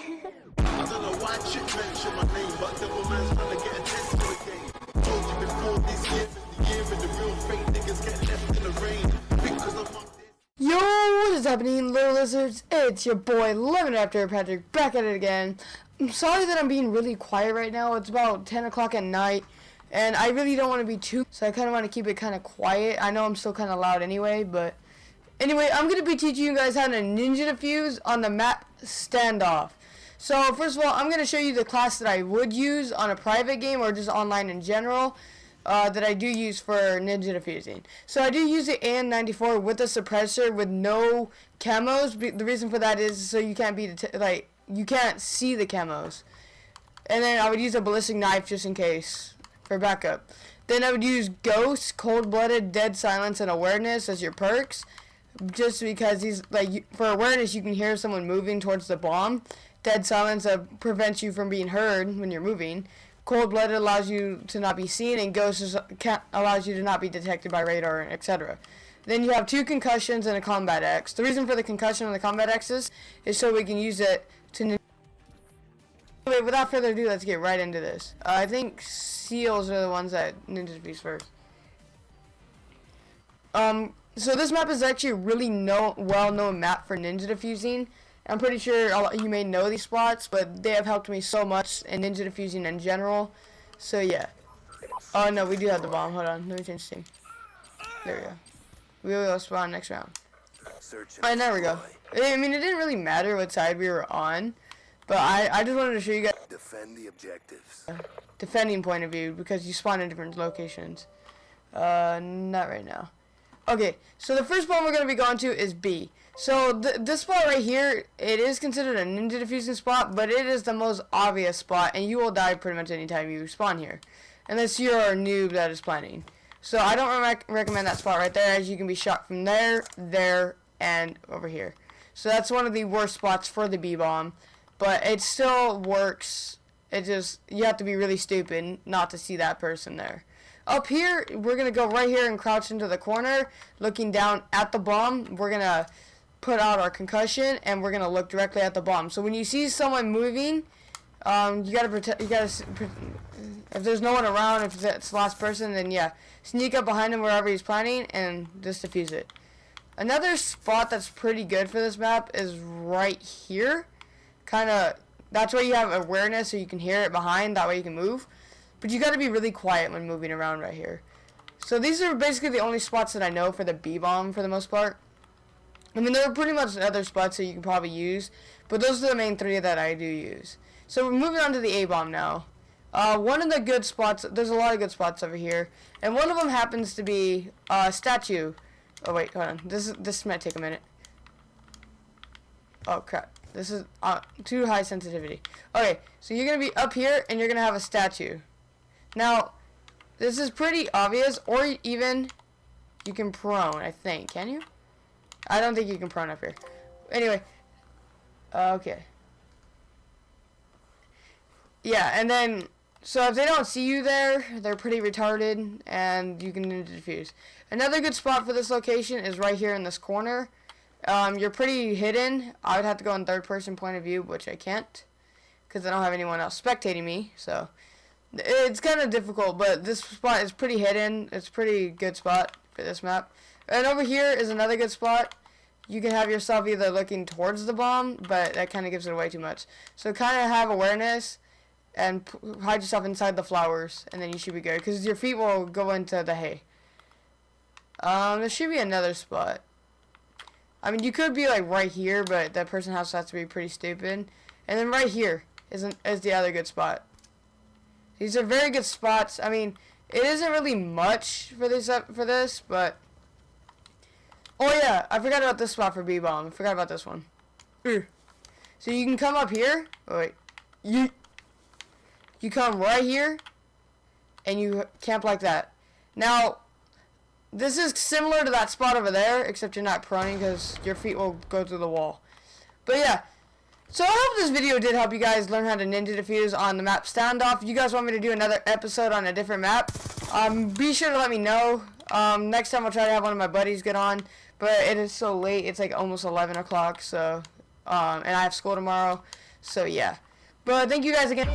I don't know why chick mention my name, but devil man's trying to get attention again. Told you before this year is the year and the real fake niggas get left in the rain. Because I'm on. Yo, what is happening, little lizards? It's your boy, Lemon After Patrick, back at it again. I'm sorry that I'm being really quiet right now. It's about 10 o'clock at night, and I really don't want to be too, so I kind of want to keep it kind of quiet. I know I'm still kind of loud anyway, but anyway, I'm going to be teaching you guys how to ninja defuse on the map standoff. So, first of all, I'm going to show you the class that I would use on a private game or just online in general. Uh, that I do use for ninja defusing. So I do use the AN94 with a suppressor with no camos. The reason for that is so you can't be like you can't see the camos. And then I would use a ballistic knife just in case for backup. Then I would use Ghost, Cold Blooded, Dead Silence, and Awareness as your perks. Just because these like for awareness you can hear someone moving towards the bomb. Dead Silence prevents you from being heard when you're moving. Cold blooded allows you to not be seen, and ghost is, allows you to not be detected by radar, etc. Then you have two concussions and a combat axe. The reason for the concussion and the combat axes is so we can use it to. Without further ado, let's get right into this. Uh, I think seals are the ones that ninja defuse first. Um, so this map is actually a really no well-known map for ninja defusing. I'm pretty sure you may know these spots, but they have helped me so much in ninja defusing in general. So yeah. Oh no, we do have the bomb. Hold on, let me change team. There we go. We will spawn next round. Alright, there we go. I mean, it didn't really matter what side we were on, but I, I just wanted to show you guys Defend the objectives. defending point of view because you spawn in different locations. Uh, not right now. Okay, so the first bomb we're going to be going to is B. So th this spot right here, it is considered a ninja defusing spot, but it is the most obvious spot, and you will die pretty much anytime you spawn here. Unless you're a noob that is planning. So I don't rec recommend that spot right there, as you can be shot from there, there, and over here. So that's one of the worst spots for the B-bomb, but it still works. It just, you have to be really stupid not to see that person there. Up here, we're going to go right here and crouch into the corner, looking down at the bomb. We're going to put out our concussion, and we're going to look directly at the bomb. So when you see someone moving, um, you got to protect, you got to, if there's no one around, if it's the last person, then yeah, sneak up behind him wherever he's planning, and just defuse it. Another spot that's pretty good for this map is right here. Kind of, that's where you have awareness so you can hear it behind, that way you can move. But you got to be really quiet when moving around right here. So these are basically the only spots that I know for the B-bomb for the most part. I mean, there are pretty much other spots that you can probably use, but those are the main three that I do use. So we're moving on to the A-bomb now. Uh, one of the good spots, there's a lot of good spots over here, and one of them happens to be a uh, statue. Oh wait, hold on. This is, this might take a minute. Oh crap. This is uh, too high sensitivity. Okay, so you're gonna be up here, and you're gonna have a statue. Now, this is pretty obvious, or even you can prone, I think. Can you? I don't think you can prone up here. Anyway, okay. Yeah, and then, so if they don't see you there, they're pretty retarded, and you can defuse. Another good spot for this location is right here in this corner. Um, you're pretty hidden. I would have to go in third person point of view, which I can't, because I don't have anyone else spectating me, so... It's kind of difficult, but this spot is pretty hidden. It's pretty good spot for this map. And over here is another good spot. You can have yourself either looking towards the bomb, but that kind of gives it away too much. So kind of have awareness and hide yourself inside the flowers, and then you should be good. Because your feet will go into the hay. Um, there should be another spot. I mean, you could be like right here, but that person has to be pretty stupid. And then right here is, an, is the other good spot. These are very good spots. I mean, it isn't really much for this for this, but oh yeah, I forgot about this spot for B bomb. I forgot about this one. Mm. So you can come up here. Oh, wait, you you come right here, and you camp like that. Now, this is similar to that spot over there, except you're not proning because your feet will go through the wall. But yeah, so I hope this video did help you guys learn how to ninja defuse on the map standoff. If you guys want me to do another episode on a different map, um, be sure to let me know. Um, next time I'll try to have one of my buddies get on, but it is so late. It's like almost 11 o'clock, so, um, and I have school tomorrow. So yeah. But thank you guys again.